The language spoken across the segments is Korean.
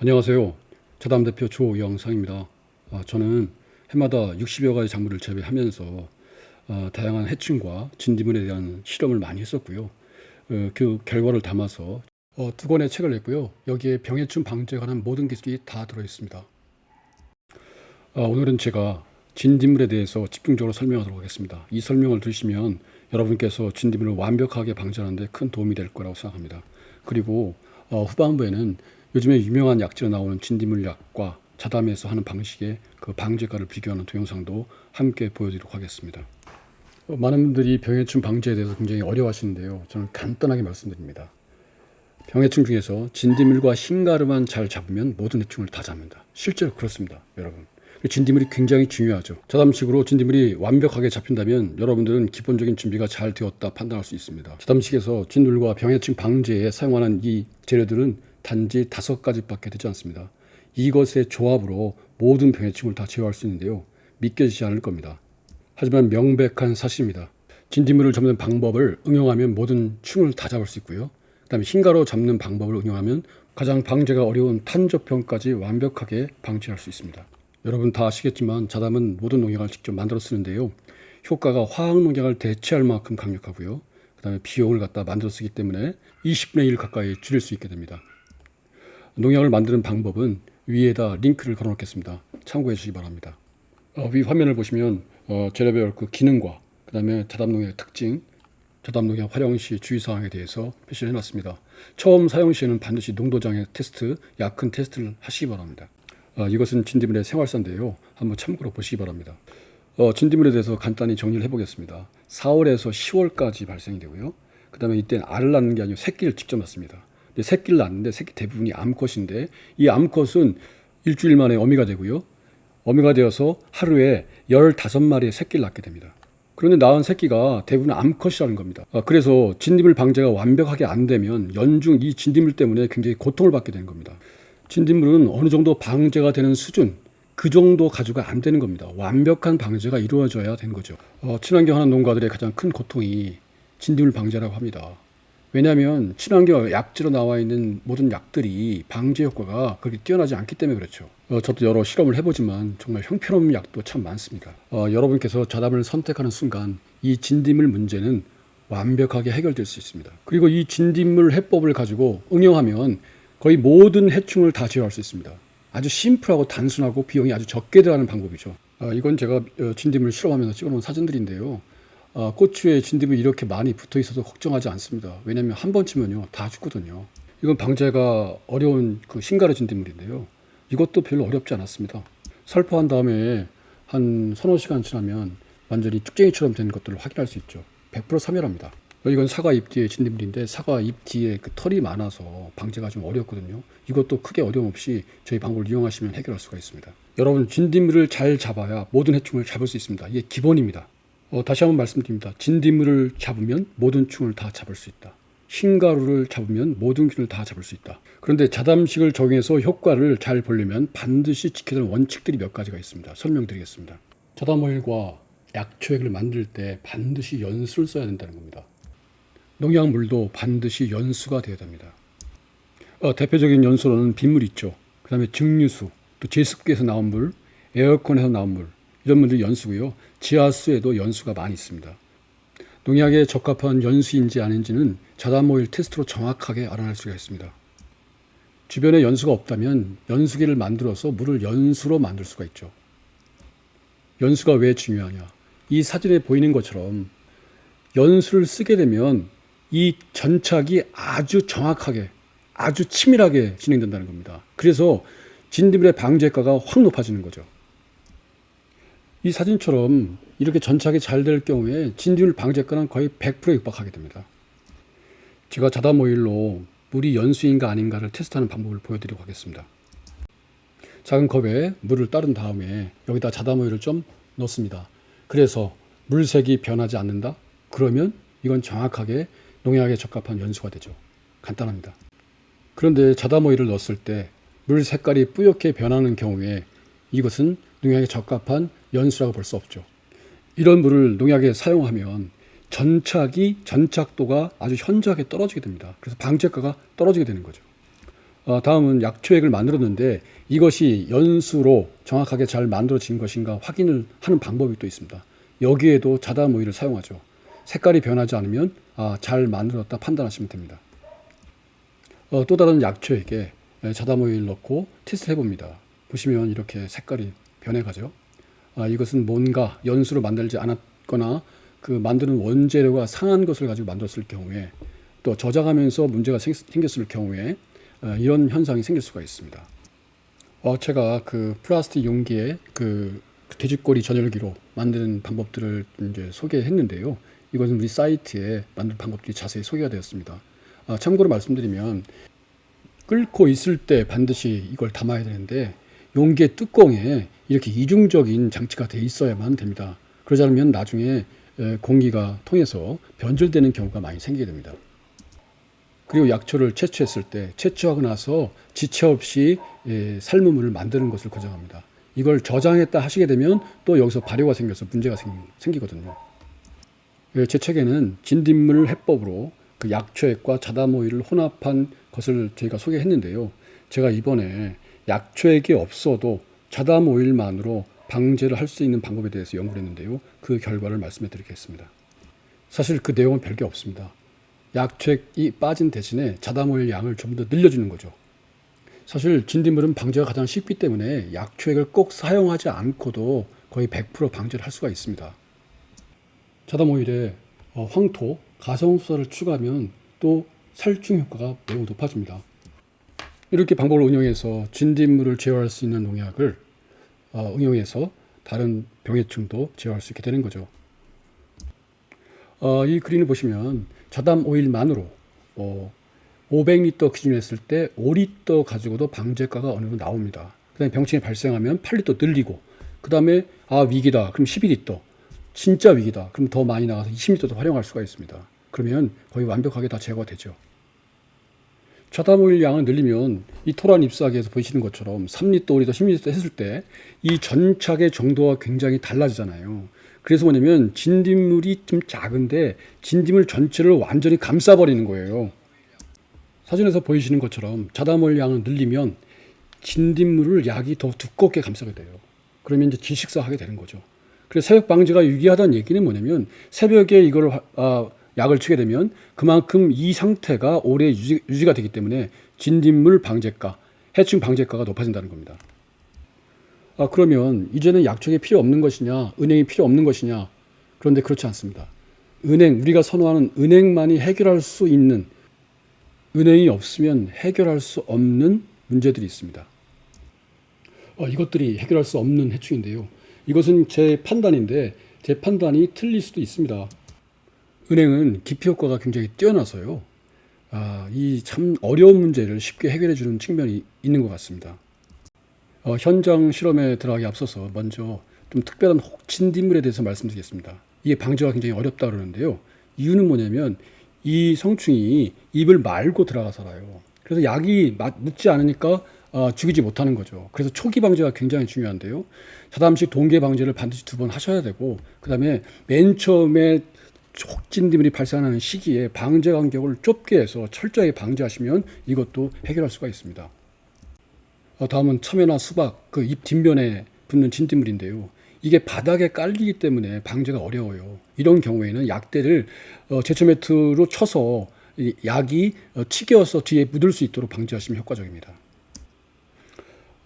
안녕하세요. 자담 대표 조영상입니다. 아, 저는 해마다 60여 가지 작물을 재배하면서 아, 다양한 해충과 진딧물에 대한 실험을 많이 했었고요. 어, 그 결과를 담아서 어, 두 권의 책을 냈고요. 여기에 병해충 방제에 관한 모든 기술이 다 들어 있습니다. 아, 오늘은 제가 진딧물에 대해서 집중적으로 설명하도록 하겠습니다. 이 설명을 들으시면 여러분께서 진딧물을 완벽하게 방지하는 데 큰 도움이 될 거라고 생각합니다. 그리고 어, 후반부에는 요즘에 유명한 약재로 나오는 진딧물 약과 자담에서 하는 방식의 그 방제가를 비교하는 동영상도 함께 보여드리도록 하겠습니다. 어, 많은 분들이 병해충 방제에 대해서 굉장히 어려워하시는데요. 저는 간단하게 말씀드립니다. 병해충 중에서 진딧물과 흰가루만 잘 잡으면 모든 해충을 다 잡는다. 실제로 그렇습니다, 여러분. 진딧물이 굉장히 중요하죠. 자담식으로 진딧물이 완벽하게 잡힌다면 여러분들은 기본적인 준비가 잘 되었다 판단할 수 있습니다. 자담식에서 진물과 병해충 방제에 사용하는 이 재료들은 단지 다섯 가지밖에 되지 않습니다. 이것의 조합으로 모든 병해충을 다 제어할 수 있는데요. 믿겨지지 않을 겁니다. 하지만 명백한 사실입니다. 진딧물을 잡는 방법을 응용하면 모든 충을 다 잡을 수 있고요. 그 다음에 흰가루 잡는 방법을 응용하면 가장 방제가 어려운 탄저병까지 완벽하게 방지할 수 있습니다. 여러분 다 아시겠지만 자담은 모든 농약을 직접 만들어 쓰는데요. 효과가 화학 농약을 대체할 만큼 강력하고요. 그 다음에 비용을 갖다 만들어 쓰기 때문에 20분의 1 가까이 줄일 수 있게 됩니다. 농약을 만드는 방법은 위에다 링크를 걸어 놓겠습니다. 참고해 주시기 바랍니다. 어, 위 화면을 보시면 어, 재료별 그 기능과 그 다음에 자담농약의 특징, 자담농약 활용 시 주의사항에 대해서 표시를 해놨습니다. 처음 사용 시에는 반드시 농도장애 테스트, 약큰 테스트를 하시기 바랍니다. 어, 이것은 진딧물의 생활사인데요. 한번 참고로 보시기 바랍니다. 어, 진딧물에 대해서 간단히 정리를 해보겠습니다. 4월에서 10월까지 발생이 되고요. 그 다음에 이때는 알을 낳는 게 아니고 새끼를 직접 낳습니다. 새끼를 낳는데 새끼 대부분이 암컷인데 이 암컷은 일주일 만에 어미가 되고요. 어미가 되어서 하루에 15마리의 새끼를 낳게 됩니다. 그런데 낳은 새끼가 대부분 암컷이라는 겁니다. 아, 그래서 진딧물 방제가 완벽하게 안 되면 연중 이 진딧물 때문에 굉장히 고통을 받게 되는 겁니다. 진딧물은 어느 정도 방제가 되는 수준, 그 정도 가지고가 안 되는 겁니다. 완벽한 방제가 이루어져야 되는 거죠. 어, 친환경 하는 농가들의 가장 큰 고통이 진딧물 방제라고 합니다. 왜냐하면 친환경 약재로 나와 있는 모든 약들이 방제 효과가 그렇게 뛰어나지 않기 때문에 그렇죠. 어, 저도 여러 실험을 해보지만 정말 형편없는 약도 참 많습니다. 어, 여러분께서 자담을 선택하는 순간 이 진딧물 문제는 완벽하게 해결될 수 있습니다. 그리고 이 진딧물 해법을 가지고 응용하면 거의 모든 해충을 다 제어할 수 있습니다. 아주 심플하고 단순하고 비용이 아주 적게 들어가는 방법이죠. 어, 이건 제가 어, 진딧물 실험하면서 찍어놓은 사진들인데요. 어, 고추에 진딧물이 이렇게 많이 붙어 있어서 걱정하지 않습니다. 왜냐하면 한번 치면요 다 죽거든요. 이건 방제가 어려운 그 신가루 진딧물인데요. 이것도 별로 어렵지 않았습니다. 살포한 다음에 한 서너 시간 지나면 완전히 쭉쟁이처럼 된 것들을 확인할 수 있죠. 100% 사멸합니다. 이건 사과 잎 뒤에 진딧물인데 사과 잎 뒤에 그 털이 많아서 방제가 좀 어렵거든요. 이것도 크게 어려움 없이 저희 방법을 이용하시면 해결할 수가 있습니다. 여러분 진딧물을 잘 잡아야 모든 해충을 잡을 수 있습니다. 이게 기본입니다. 어, 다시 한번 말씀드립니다. 진딧물을 잡으면 모든 충을 다 잡을 수 있다. 흰가루를 잡으면 모든 균을 다 잡을 수 있다. 그런데 자담식을 적용해서 효과를 잘 보려면 반드시 지켜야 할 원칙들이 몇 가지가 있습니다. 설명드리겠습니다. 자담 오일과 약초액을 만들 때 반드시 연수를 써야 된다는 겁니다. 농약물도 반드시 연수가 되어야 됩니다. 어, 대표적인 연수로는 빗물 있죠. 그 다음에 증류수, 또 제습기에서 나온 물, 에어컨에서 나온 물, 이런 물들이 연수고요. 지하수에도 연수가 많이 있습니다. 농약에 적합한 연수인지 아닌지는 자담오일 테스트로 정확하게 알아낼 수가 있습니다. 주변에 연수가 없다면 연수기를 만들어서 물을 연수로 만들 수가 있죠. 연수가 왜 중요하냐? 이 사진에 보이는 것처럼 연수를 쓰게 되면 이 전착이 아주 정확하게 아주 치밀하게 진행된다는 겁니다. 그래서 진드물의 방제가가 확 높아지는 거죠. 이 사진처럼 이렇게 전착이 잘 될 경우에 진드물 방제가는 거의 100%에 육박하게 됩니다. 제가 자담 오일로 물이 연수인가 아닌가를 테스트하는 방법을 보여드리고 하겠습니다. 작은 컵에 물을 따른 다음에 여기다 자담 오일을 좀 넣습니다. 그래서 물색이 변하지 않는다? 그러면 이건 정확하게 농약에 적합한 연수가 되죠. 간단합니다. 그런데 자담 오일을 넣었을 때 물 색깔이 뿌옇게 변하는 경우에 이것은 농약에 적합한 연수라고 볼 수 없죠. 이런 물을 농약에 사용하면 전착이 전착도가 아주 현저하게 떨어지게 됩니다. 그래서 방제가가 떨어지게 되는 거죠. 어, 다음은 약초액을 만들었는데 이것이 연수로 정확하게 잘 만들어진 것인가 확인을 하는 방법이 또 있습니다. 여기에도 자담 오일을 사용하죠. 색깔이 변하지 않으면 아, 잘 만들었다 판단하시면 됩니다. 어, 또 다른 약초액에 자담 오일 넣고 테스트 해봅니다. 보시면 이렇게 색깔이 변해가죠. 아, 이것은 뭔가 연수로 만들지 않았거나 그 만드는 원재료가 상한 것을 가지고 만들었을 경우에 또 저장하면서 문제가 생, 생겼을 경우에 어, 이런 현상이 생길 수가 있습니다. 어, 제가 그 플라스틱 용기에 그 돼지꼬리 전열기로 만드는 방법들을 이제 소개했는데요. 이것은 우리 사이트에 만든 방법들이 자세히 소개가 되었습니다. 아, 참고로 말씀드리면 끓고 있을 때 반드시 이걸 담아야 되는데 용기의 뚜껑에 이렇게 이중적인 장치가 돼 있어야만 됩니다. 그러지 않으면 나중에 공기가 통해서 변질되는 경우가 많이 생기게 됩니다. 그리고 약초를 채취했을 때 채취하고 나서 지체 없이 예, 물을 만드는 것을 권장합니다. 이걸 저장했다 하시게 되면 또 여기서 발효가 생겨서 문제가 생기, 거든요 예, 제 책에는 진딧물 해법으로 그 약초액과 자다모이를 혼합한 것을 저희가 소개했는데요. 제가 이번에 약초액이 없어도 자다모일만으로 방제를 할 수 있는 방법에 대해서 연구를 했는데요. 그 결과를 말씀해 드리겠습니다. 사실 그 내용은 별게 없습니다. 약초액이 빠진 대신에 자다모일 양을 좀 더 늘려주는 거죠. 사실 진딧물은 방제가 가장 쉽기 때문에 약초액을 꼭 사용하지 않고도 거의 100% 방제를 할 수가 있습니다. 자다모일에 어, 황토, 가성수사를 추가하면 또 살충 효과가 매우 높아집니다. 이렇게 방법을 운영해서 진딧물을 제어할 수 있는 농약을 어, 응용해서 다른 병해충도 제어할 수 있게 되는 거죠. 어, 이 그림을 보시면 자담 오일만으로 어, 500리터 기준으로 했을 때 5리터 가지고도 방제가가 어느 정도 나옵니다. 그 다음에 병충이 발생하면 8리터 늘리고 그 다음에 아 위기다 그럼 12리터 진짜 위기다 그럼 더 많이 나가서 20리터도 활용할 수가 있습니다. 그러면 거의 완벽하게 다 제거가 되죠. 오일 양을 늘리면 이 토란 잎사귀에서 보시는 것처럼 3리터, 5리터, 10리터 했을 때 이 전착의 정도가 굉장히 달라지잖아요. 그래서 뭐냐면 진딧물이 좀 작은데 진딧물 전체를 완전히 감싸버리는 거예요. 사진에서 보이시는 것처럼 자담올 양을 늘리면 진딧물을 약이 더 두껍게 감싸게 돼요. 그러면 이제 질식사하게 되는 거죠. 그래서 새벽 방제가 유기하다는 얘기는 뭐냐면 새벽에 이걸 아, 약을 치게 되면 그만큼 이 상태가 오래 유지, 유지가 되기 때문에 진딧물 방제가, 해충 방제가가 높아진다는 겁니다. 아, 그러면 이제는 약초가 필요 없는 것이냐, 은행이 필요 없는 것이냐. 그런데 그렇지 않습니다. 은행, 우리가 선호하는 은행만이 해결할 수 있는, 은행이 없으면 해결할 수 없는 문제들이 있습니다. 어, 이것들이 해결할 수 없는 해충인데요. 이것은 제 판단인데, 제 판단이 틀릴 수도 있습니다. 은행은 기피 효과가 굉장히 뛰어나서요. 아, 이 참 어려운 문제를 쉽게 해결해 주는 측면이 있는 것 같습니다. 어, 현장 실험에 들어가기 앞서서 먼저 좀 특별한 혹진딧물에 대해서 말씀드리겠습니다. 이게 방제가 굉장히 어렵다 그러는데요. 이유는 뭐냐면 이 성충이 입을 말고 들어가 살아요. 그래서 약이 묻지 않으니까 어, 죽이지 못하는 거죠. 그래서 초기 방제가 굉장히 중요한데요. 자담식 동계 방제를 반드시 두 번 하셔야 되고, 그 다음에 맨 처음에 촉진딧물이 발생하는 시기에 방제 간격을 좁게 해서 철저하게 방제하시면 이것도 해결할 수가 있습니다. 어, 다음은 참외나 수박 그 잎 뒷면에 붙는 진딧물인데요. 이게 바닥에 깔리기 때문에 방제가 어려워요. 이런 경우에는 약대를 어, 제초 매트로 쳐서 약이 어, 튀겨서 뒤에 묻을 수 있도록 방지하시면 효과적입니다.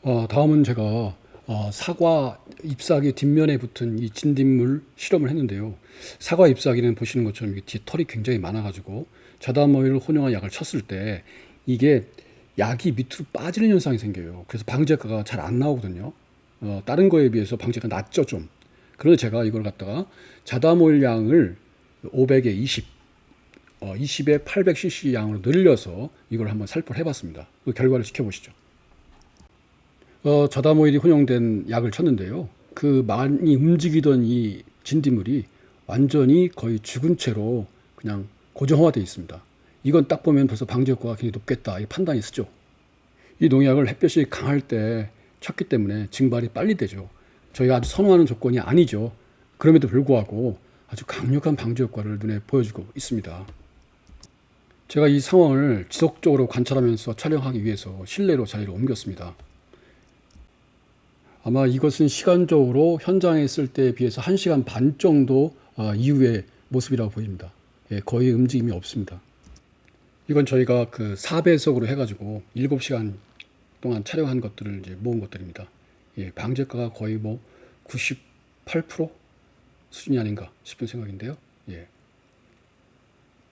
어, 다음은 제가 어, 사과 잎사귀 뒷면에 붙은 이 진딧물 실험을 했는데요. 사과 잎사귀는 보시는 것처럼 뒤에 털이 굉장히 많아가지고 자다모일 혼용한 약을 쳤을 때 이게 약이 밑으로 빠지는 현상이 생겨요. 그래서 방제가가 잘 안 나오거든요. 어, 다른 거에 비해서 방제가 낮죠, 좀. 그래서 제가 이걸 갖다가 자다몰 양을 500에 20, 어, 20에 800cc 양으로 늘려서 이걸 한번 살포를 해봤습니다. 그 결과를 지켜보시죠. 어, 자다모일이 혼용된 약을 쳤는데요. 그 많이 움직이던 이 진딧물이 완전히 거의 죽은 채로 그냥 고정화되어 있습니다. 이건 딱 보면 벌써 방제 효과가 굉장히 높겠다. 이 판단이 쓰죠. 이 농약을 햇볕이 강할 때 쳤기 때문에 증발이 빨리 되죠. 저희가 아주 선호하는 조건이 아니죠. 그럼에도 불구하고 아주 강력한 방제 효과를 눈에 보여주고 있습니다. 제가 이 상황을 지속적으로 관찰하면서 촬영하기 위해서 실내로 자리를 옮겼습니다. 아마 이것은 시간적으로 현장에 있을 때에 비해서 1시간 반 정도 아, 이후의 모습이라고 보입니다. 예, 거의 움직임이 없습니다. 이건 저희가 그 4배속으로 해가지고 7시간 동안 촬영한 것들을 이제 모은 것들입니다. 예, 방제가가 거의 뭐 98% 수준이 아닌가 싶은 생각인데요. 예.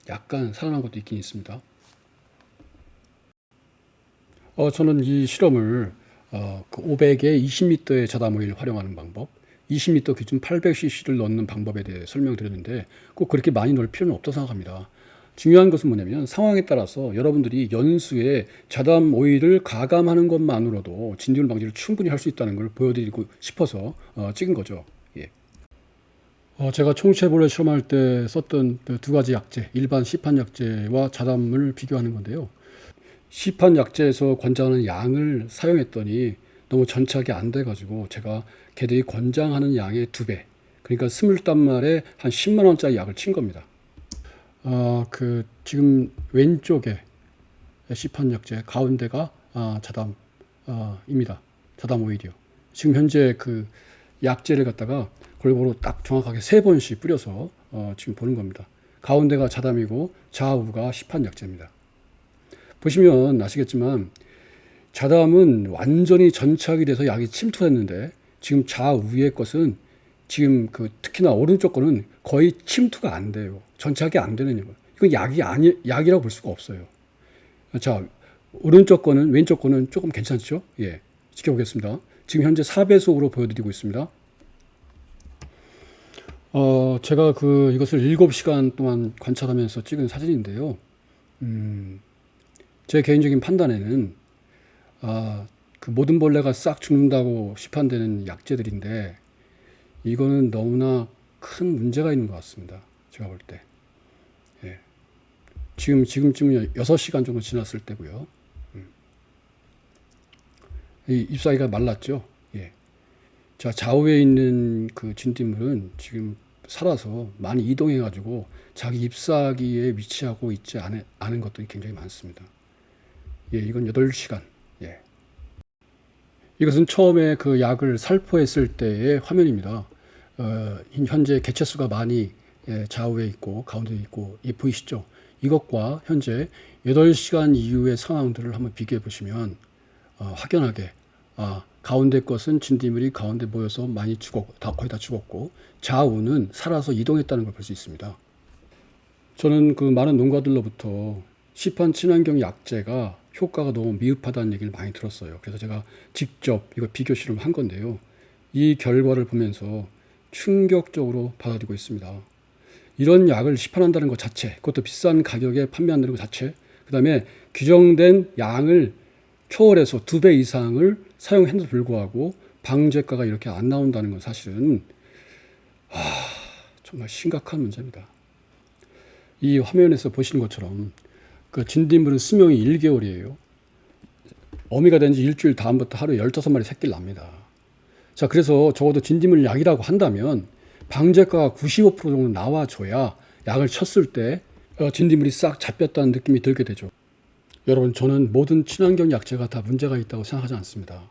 약간 살아난 것도 있긴 있습니다. 어, 저는 이 실험을 어, 그 500에 20m의 자담 오일 활용하는 방법, 20m 기준 800cc를 넣는 방법에 대해 설명드렸는데 꼭 그렇게 많이 넣을 필요는 없다고 생각합니다. 중요한 것은 뭐냐면 상황에 따라서 여러분들이 연수에 자담 오일을 가감하는 것만으로도 진균 방지를 충분히 할 수 있다는 걸 보여드리고 싶어서 어, 찍은 거죠. 예. 어, 제가 총체벌레 실험할 때 썼던 그 두 가지 약제, 일반 시판 약제와 자담을 비교하는 건데요. 시판 약제에서 권장하는 양을 사용했더니 너무 전착이 안 돼가지고 제가 걔들이 권장하는 양의 두 배, 그러니까 스물단 말에 한 10만 원짜리 약을 친 겁니다. 아, 그 지금 왼쪽에 시판 약제, 가운데가 아, 자담 아, 입니다. 자담 오일이요. 지금 현재 그 약제를 갖다가 골고루 딱 정확하게 세 번씩 뿌려서 어, 지금 보는 겁니다. 가운데가 자담이고 좌우가 시판 약제입니다. 보시면 아시겠지만 자담은 완전히 전착이 돼서 약이 침투했는데 지금 좌우의 것은 지금 그 특히나 오른쪽 거는 거의 침투가 안 돼요. 전착이 안 되는 거. 이건 약이 아니 약이라고 볼 수가 없어요. 자 오른쪽 거는 왼쪽 거는 조금 괜찮죠? 예 지켜보겠습니다. 지금 현재 4배속으로 보여드리고 있습니다. 어 제가 그 이것을 7시간 동안 관찰하면서 찍은 사진인데요. 음, 제 개인적인 판단에는 아, 그 모든 벌레가 싹 죽는다고 시판되는 약재들인데 이거는 너무나 큰 문제가 있는 것 같습니다. 제가 볼 때. 예. 지금 지금쯤 6시간 정도 지났을 때고요. 음. 이 잎사귀가 말랐죠. 예. 자, 좌우에 있는 그 진딧물은 지금 살아서 많이 이동해 가지고 자기 잎사귀에 위치하고 있지 않은, 않은 것들이 굉장히 많습니다. 예, 이건 8시간. 예. 이것은 처음에 그 약을 살포했을 때의 화면입니다. 어, 현재 개체수가 많이 예, 좌우에 있고 가운데 있고 이 보이시죠? 이것과 현재 8시간 이후의 상황들을 한번 비교해 보시면 어, 확연하게 아, 가운데 것은 진딧물이 가운데 모여서 많이 죽었고 다 거의 다 죽었고 좌우는 살아서 이동했다는 걸 볼 수 있습니다. 저는 그 많은 농가들로부터 시판 친환경 약제가 효과가 너무 미흡하다는 얘기를 많이 들었어요. 그래서 제가 직접 이거 비교 실험을 한 건데요. 이 결과를 보면서 충격적으로 받아들이고 있습니다. 이런 약을 시판한다는 것 자체, 그것도 비싼 가격에 판매한다는 것 자체, 그 다음에 규정된 양을 초월해서 두 배 이상을 사용했는데도 불구하고 방제가가 이렇게 안 나온다는 건 사실은 아, 정말 심각한 문제입니다. 이 화면에서 보시는 것처럼 그 진딧물은 수명이 1개월이에요. 어미가 된 지 일주일 다음부터 하루에 15마리 새끼를 납니다. 자, 그래서 적어도 진딧물 약이라고 한다면 방제가가 95% 정도 나와줘야 약을 쳤을 때 어, 진딧물이 싹 잡혔다는 느낌이 들게 되죠. 여러분, 저는 모든 친환경 약재가 다 문제가 있다고 생각하지 않습니다.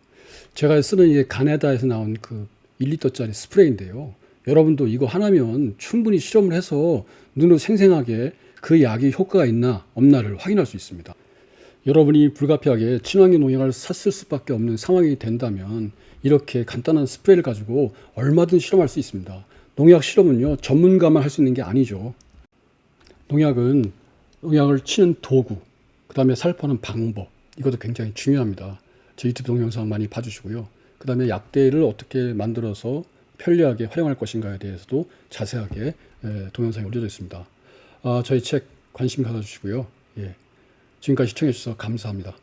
제가 쓰는 이게 가네다에서 나온 그 1리터짜리 스프레이인데요. 여러분도 이거 하나면 충분히 실험을 해서 눈으로 생생하게 그 약이 효과가 있나 없나를 확인할 수 있습니다. 여러분이 불가피하게 친환경 농약을 샀을 수밖에 없는 상황이 된다면 이렇게 간단한 스프레이를 가지고 얼마든 실험할 수 있습니다. 농약 실험은요 전문가만 할 수 있는 게 아니죠. 농약은 농약을 치는 도구, 그 다음에 살포하는 방법 이것도 굉장히 중요합니다. 제 유튜브 동영상 많이 봐주시고요. 그 다음에 약대를 어떻게 만들어서 편리하게 활용할 것인가에 대해서도 자세하게 동영상이 올려져 있습니다. 아, 저희 책 관심 가져주시고요. 예. 지금까지 시청해 주셔서 감사합니다.